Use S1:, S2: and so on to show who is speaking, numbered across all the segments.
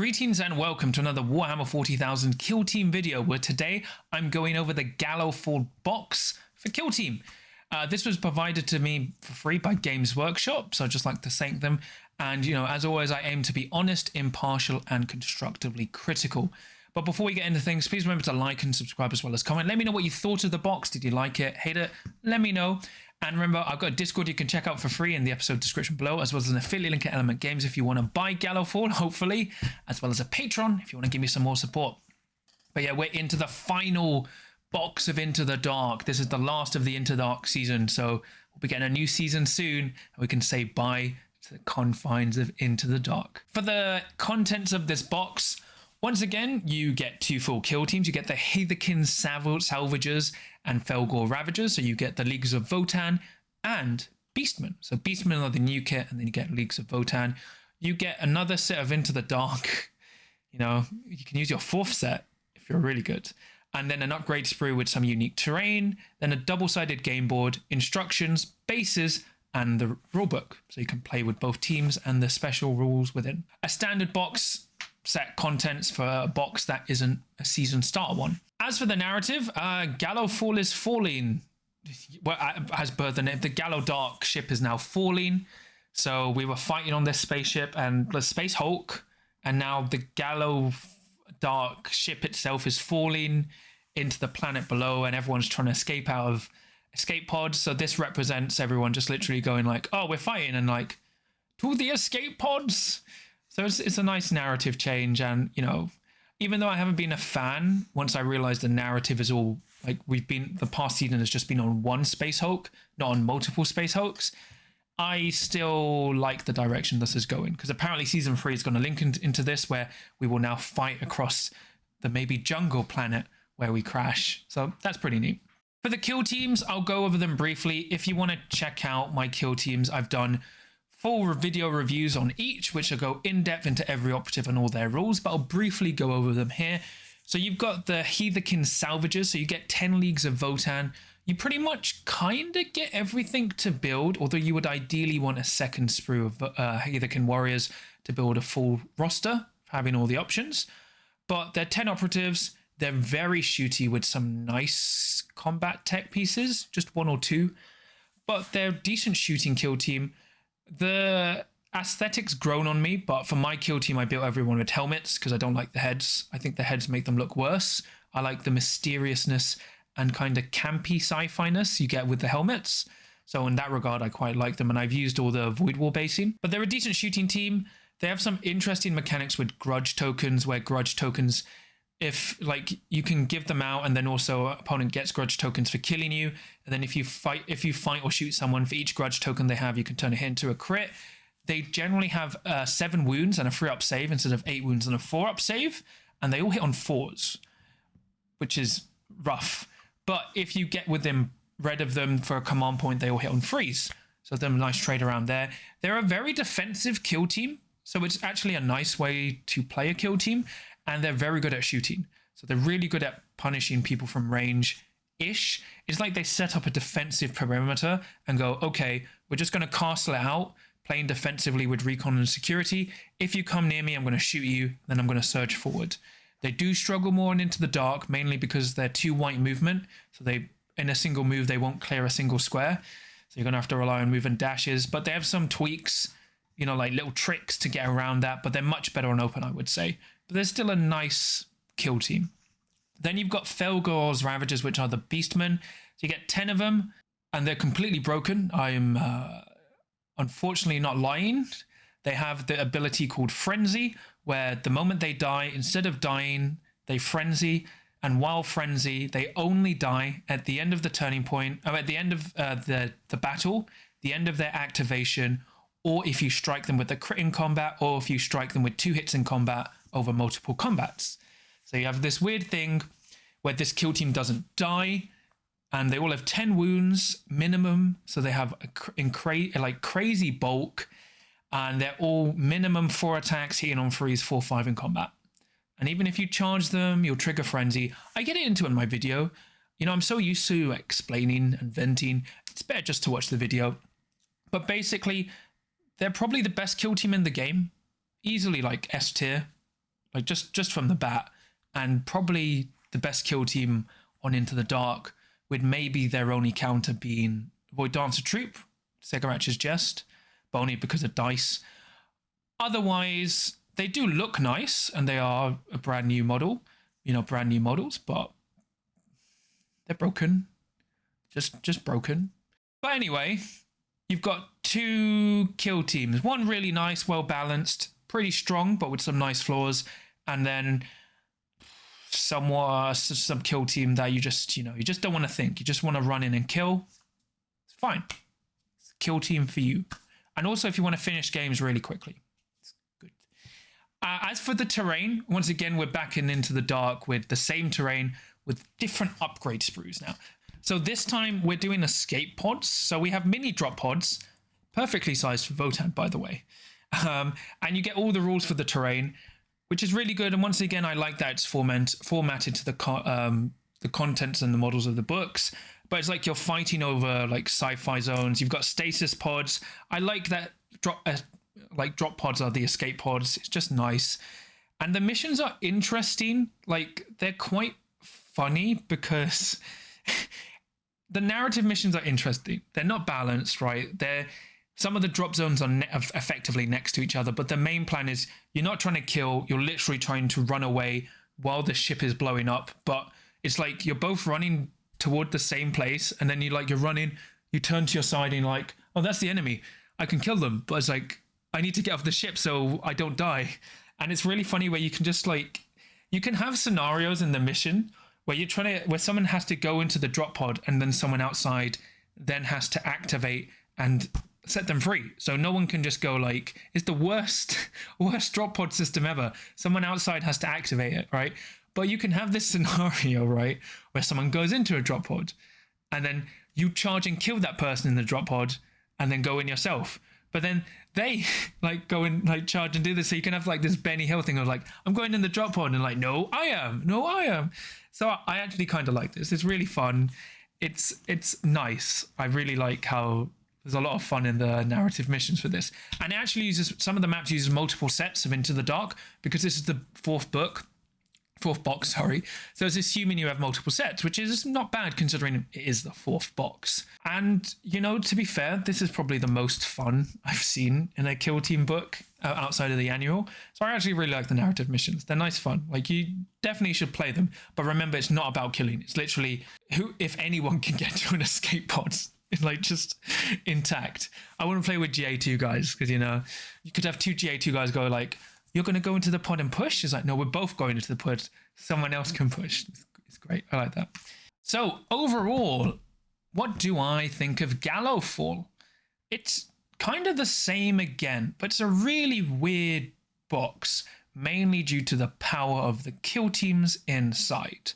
S1: Greetings and welcome to another Warhammer 40,000 Kill Team video where today I'm going over the Gallowfall box for Kill Team. Uh, this was provided to me for free by Games Workshop, so I'd just like to thank them. And, you know, as always, I aim to be honest, impartial, and constructively critical. But before we get into things, please remember to like and subscribe as well as comment. Let me know what you thought of the box. Did you like it? Hate it? Let me know. And remember, I've got a Discord you can check out for free in the episode description below, as well as an affiliate link at Element Games if you want to buy Gallowfall, hopefully, as well as a Patreon if you want to give me some more support. But yeah, we're into the final box of Into the Dark. This is the last of the Into the Dark season, so we'll be getting a new season soon, and we can say bye to the confines of Into the Dark. For the contents of this box, once again, you get two full kill teams. You get the Hearthkyn Salvagers and Fellgor Ravagers. So you get the Leagues of Votann and Beastmen. So Beastmen are the new kit, and then you get Leagues of Votann. You get another set of Into the Dark. You know, you can use your fourth set if you're really good. And then an upgrade sprue with some unique terrain, then a double-sided game board, instructions, bases, and the rulebook. So you can play with both teams and the special rules within. A standard box set contents for a box that isn't a season starter one. As for the narrative, uh, Gallowfall is falling. Well, as per the name, the Gallowdark ship is now falling. So we were fighting on this spaceship and the Space Hulk, and now the Gallow Dark ship itself is falling into the planet below, and everyone's trying to escape out of escape pods. So this represents everyone just literally going like, "Oh, we're fighting," and like, to the escape pods. So it's, it's a nice narrative change. And, you know, even though I haven't been a fan, once I realized the narrative is all like we've been, the past season has just been on one Space Hulk, not on multiple Space Hulks. I still like the direction this is going because apparently season three is going to link in, into this where we will now fight across the maybe jungle planet where we crash. So that's pretty neat. For the kill teams, I'll go over them briefly. If you want to check out my kill teams, I've done full video reviews on each, which will go in depth into every operative and all their rules, but I'll briefly go over them here. So you've got the Hearthkyn Salvagers, so you get 10 Leagues of Votann. You pretty much kind of get everything to build, although you would ideally want a second sprue of uh, Hearthkyn Warriors to build a full roster, having all the options. But they're 10 operatives, they're very shooty with some nice combat tech pieces, just one or two. But they're decent shooting kill team the aesthetics grown on me, but for my kill team, I built everyone with helmets because I don't like the heads. I think the heads make them look worse. I like the mysteriousness and kind of campy sci-fi-ness you get with the helmets. So in that regard, I quite like them, and I've used all the Void Wall basing. But they're a decent shooting team. They have some interesting mechanics with grudge tokens, where grudge tokens, if like you can give them out, and then also opponent gets grudge tokens for killing you, and then if you fight, if you fight or shoot someone for each grudge token they have, you can turn it into a crit. They generally have uh, seven wounds and a three up save instead of eight wounds and a four up save, and they all hit on fours, which is rough. But if you get within rid of them for a command point, they all hit on threes. So them nice trade around there. They're a very defensive kill team, so it's actually a nice way to play a kill team, and they're very good at shooting. So they're really good at punishing people from range ish. It's like they set up a defensive perimeter and go, okay, we're just going to castle it out, playing defensively with recon and security. If you come near me, I'm going to shoot you, then I'm going to surge forward. They do struggle more into the dark, mainly because they're too white movement. So they, in a single move, they won't clear a single square. So you're going to have to rely on moving dashes. But they have some tweaks, you know, like little tricks to get around that. But they're much better on open, I would say. But they're still a nice kill team. Then you've got Fellgor's Ravagers, which are the Beastmen. So you get 10 of them, and they're completely broken. I'm uh, unfortunately not lying. They have the ability called Frenzy, where the moment they die, instead of dying, they frenzy. And while frenzy, they only die at the end of the turning point, or at the end of uh, the, the battle, the end of their activation, or if you strike them with the crit in combat, or if you strike them with two hits in combat over multiple combats. So you have this weird thing where this kill team doesn't die, and they all have 10 wounds minimum. So they have a, cra like crazy bulk, and they're all minimum four attacks, hitting on threes, four, five in combat. And even if you charge them, you'll trigger frenzy. I get it into in my video. You know, I'm so used to explaining and venting. It's better just to watch the video. But basically, they're probably the best kill team in the game. Easily like S tier like just just from the bat, and probably the best kill team on Into the Dark, with maybe their only counter being Void Dancer Troop, Segaratch's Jest, but only because of dice. Otherwise, they do look nice and they are a brand new model, you know, brand new models, but they're broken. Just just broken. But anyway, you've got two kill teams. One really nice, well balanced, pretty strong, but with some nice flaws, and then somewhat some kill team that you just you know you just don't want to think. You just want to run in and kill. It's fine. It's a kill team for you. And also if you want to finish games really quickly. It's good. Uh, as for the terrain, once again we're back in into the dark with the same terrain with different upgrade sprues now. So this time we're doing escape pods. So we have mini drop pods, perfectly sized for Votann by the way. Um, and you get all the rules for the terrain, which is really good. And once again, I like that it's format, formatted to the co um, the contents and the models of the books. But it's like you're fighting over like sci-fi zones. You've got stasis pods. I like that drop uh, like drop pods are the escape pods. It's just nice. And the missions are interesting. Like they're quite funny because the narrative missions are interesting. They're not balanced, right? They're some of the drop zones are ne effectively next to each other, but the main plan is you're not trying to kill, you're literally trying to run away while the ship is blowing up. But it's like you're both running toward the same place, and then you like you're running, you turn to your side and like, oh, that's the enemy. I can kill them, but it's like I need to get off the ship so I don't die. And it's really funny where you can just like you can have scenarios in the mission where you're trying to where someone has to go into the drop pod and then someone outside then has to activate and set them free so no one can just go like it's the worst worst drop pod system ever someone outside has to activate it right but you can have this scenario right where someone goes into a drop pod and then you charge and kill that person in the drop pod and then go in yourself but then they like go and like charge and do this so you can have like this benny hill thing of like i'm going in the drop pod and like no i am no i am so I actually kind of like this. It's really fun. It's it's nice. I really like how there's a lot of fun in the narrative missions for this. And it actually uses some of the maps uses multiple sets of Into the Dark because this is the fourth book fourth box, sorry. So it's assuming you have multiple sets, which is not bad considering it is the fourth box. And, you know, to be fair, this is probably the most fun I've seen in a Kill Team book uh, outside of the annual. So I actually really like the narrative missions. They're nice fun. Like you definitely should play them. But remember, it's not about killing. It's literally who, if anyone can get to an escape pod, like just intact. I wouldn't play with GA2 guys because, you know, you could have two GA2 guys go like, you're going to go into the pod and push? It's like, no, we're both going into the pod. Someone else can push. It's, great. I like that. So overall, what do I think of Gallowfall? It's kind of the same again, but it's a really weird box, mainly due to the power of the kill teams inside.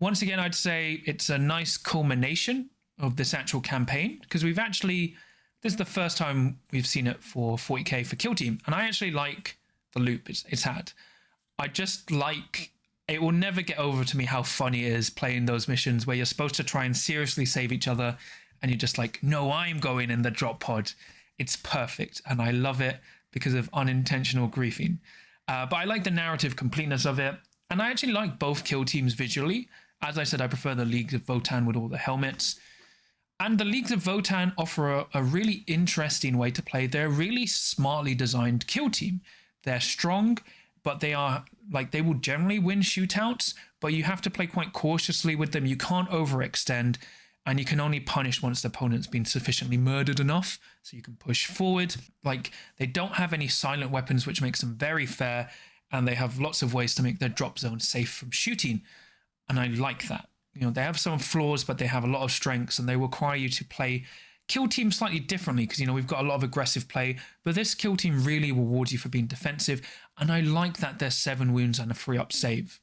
S1: Once again, I'd say it's a nice culmination of this actual campaign because we've actually, this is the first time we've seen it for 40k for kill team, and I actually like the loop it's, it's had. I just like it will never get over to me how funny it is playing those missions where you're supposed to try and seriously save each other and you're just like, no, I'm going in the drop pod. It's perfect and I love it because of unintentional griefing. Uh, but I like the narrative completeness of it. And I actually like both kill teams visually. As I said, I prefer the Leagues of Votann with all the helmets. And the Leagues of Votann offer a, a really interesting way to play. They're a really smartly designed kill team. They're strong, but they are like they will generally win shootouts, but you have to play quite cautiously with them. You can't overextend, and you can only punish once the opponent's been sufficiently murdered enough, so you can push forward. Like they don't have any silent weapons, which makes them very fair, and they have lots of ways to make their drop zone safe from shooting, and I like that. You know, they have some flaws, but they have a lot of strengths, and they require you to play kill team slightly differently because you know we've got a lot of aggressive play but this kill team really rewards you for being defensive and i like that they're seven wounds and a free up save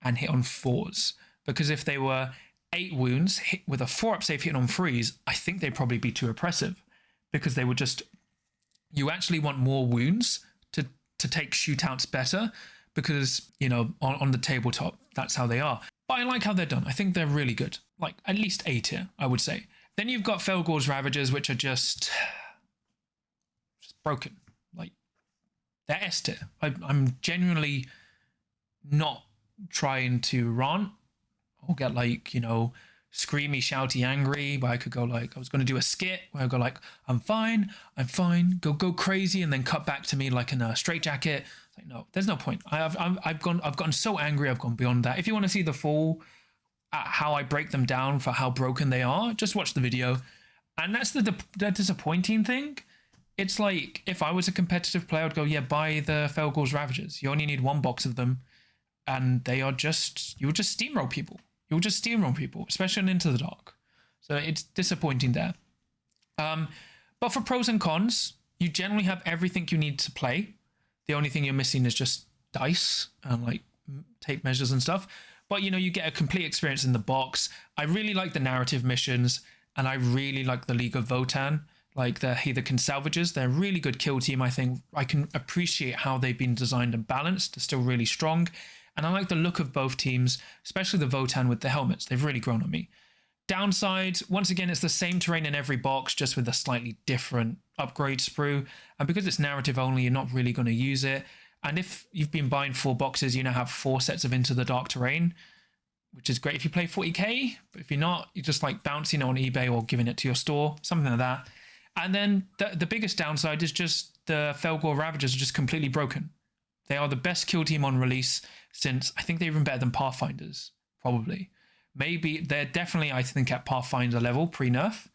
S1: and hit on fours because if they were eight wounds hit with a four up save hit on threes i think they'd probably be too oppressive because they would just you actually want more wounds to to take shootouts better because you know on, on the tabletop that's how they are but i like how they're done i think they're really good like at least a tier i would say then you've got Fellgor's Ravagers, which are just, just broken. Like, they're S tier. I, I'm genuinely not trying to rant or get like, you know, screamy, shouty, angry, but I could go like, I was going to do a skit where I go like, I'm fine, I'm fine, go, go crazy, and then cut back to me like in a straight jacket. Like, no, there's no point. I have, I've, I've gone, I've gotten so angry, I've gone beyond that. If you want to see the full, uh, how I break them down for how broken they are, just watch the video. And that's the, the disappointing thing. It's like if I was a competitive player, I'd go, yeah, buy the Fellgor's Ravagers. You only need one box of them, and they are just you'll just steamroll people. You'll just steamroll people, especially in Into the Dark. So it's disappointing there. Um, but for pros and cons, you generally have everything you need to play. The only thing you're missing is just dice and like tape measures and stuff. But you know, you get a complete experience in the box. I really like the narrative missions, and I really like the League of Votann like the Hearthkyn Salvagers. They're a really good kill team. I think I can appreciate how they've been designed and balanced. They're still really strong. And I like the look of both teams, especially the Votann with the helmets. They've really grown on me. Downside, once again, it's the same terrain in every box, just with a slightly different upgrade sprue. And because it's narrative only, you're not really going to use it. And if you've been buying four boxes, you now have four sets of Into the Dark terrain, which is great if you play 40k. But if you're not, you're just like bouncing it on eBay or giving it to your store, something like that. And then the, the biggest downside is just the Fellgor Ravagers are just completely broken. They are the best kill team on release since I think they're even better than Pathfinders, probably. Maybe they're definitely, I think, at Pathfinder level pre nerf,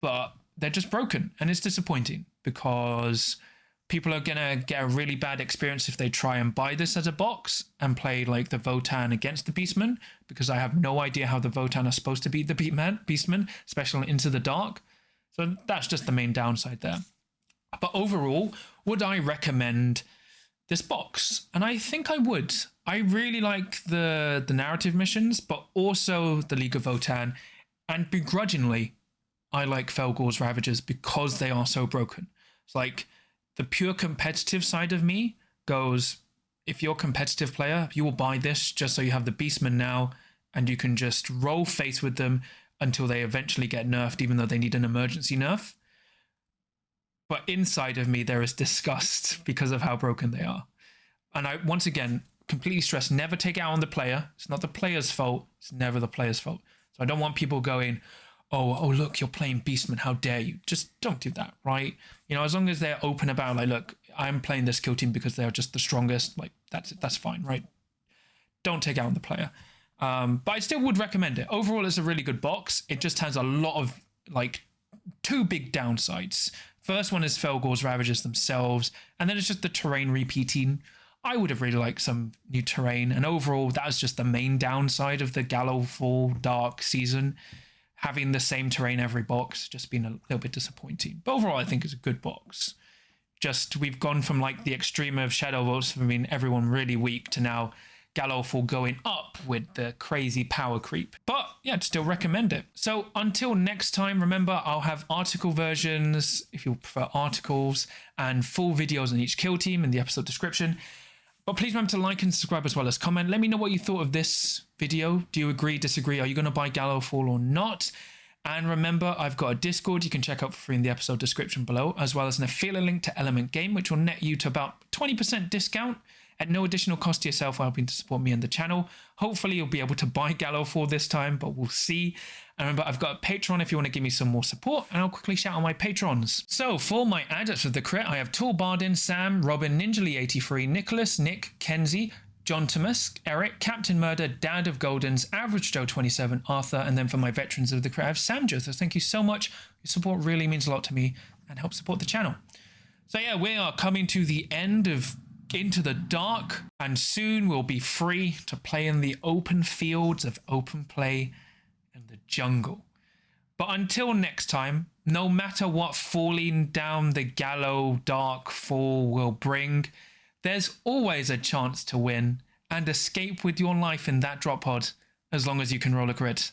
S1: but they're just broken and it's disappointing because people are gonna get a really bad experience if they try and buy this as a box and play like the Votann against the Beastmen because I have no idea how the Votann are supposed to beat the Beastmen, Beastmen, especially into the dark. So that's just the main downside there. But overall, would I recommend this box? And I think I would. I really like the the narrative missions, but also the League of Votann. And begrudgingly, I like Fellgor's Ravagers because they are so broken. It's like the pure competitive side of me goes, if you're a competitive player, you will buy this just so you have the Beastmen now and you can just roll face with them until they eventually get nerfed, even though they need an emergency nerf. But inside of me, there is disgust because of how broken they are. And I, once again, completely stress never take out on the player. It's not the player's fault. It's never the player's fault. So I don't want people going, oh, oh, look, you're playing Beastman. How dare you? Just don't do that, right? You know, as long as they're open about, like, look, I'm playing this kill team because they're just the strongest. Like, that's that's fine, right? Don't take out on the player. Um, but I still would recommend it. Overall, it's a really good box. It just has a lot of like two big downsides. First one is Fellgor's Ravagers themselves, and then it's just the terrain repeating. I would have really liked some new terrain, and overall, that was just the main downside of the Gallowfall Dark season. Having the same terrain every box just been a little bit disappointing. But overall, I think it's a good box. Just we've gone from like the extreme of Shadow Vaults, I mean, everyone really weak, to now Gallowfall going up with the crazy power creep. But yeah, I'd still recommend it. So until next time, remember I'll have article versions if you prefer articles and full videos on each kill team in the episode description. But please remember to like and subscribe as well as comment. Let me know what you thought of this video. Do you agree, disagree? Are you going to buy Gallowfall or not? And remember, I've got a Discord you can check out for free in the episode description below, as well as an affiliate link to Element Game, which will net you to about 20% discount at no additional cost to yourself for helping to support me and the channel. Hopefully you'll be able to buy Gallowfall this time, but we'll see. And remember, I've got a Patreon if you want to give me some more support, and I'll quickly shout out my patrons. So for my adepts of the crit, I have Tool Bardin, Sam, Robin, Ninjaly83, Nicholas, Nick, Kenzie, John Thomas, Eric, Captain Murder, Dad of Goldens, Average Joe 27, Arthur, and then for my veterans of the crit, I have Sam Joseph. Thank you so much. Your support really means a lot to me and helps support the channel. So yeah, we are coming to the end of into the dark, and soon we'll be free to play in the open fields of open play and the jungle. But until next time, no matter what falling down the gallow dark fall will bring, there's always a chance to win and escape with your life in that drop pod as long as you can roll a crit.